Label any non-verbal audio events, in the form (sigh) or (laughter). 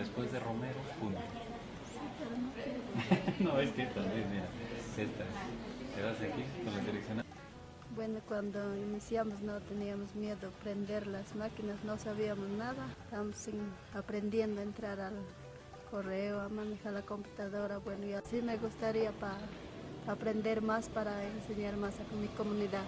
Después de Romero, punto. (laughs) no, es que también, mira, esta. Te vas aquí con la dirección. Bueno, cuando iniciamos no teníamos miedo a prender las máquinas, no sabíamos nada. Estamos aprendiendo a entrar al correo, a manejar la computadora. Bueno, y así me gustaría para aprender más, para enseñar más a mi comunidad.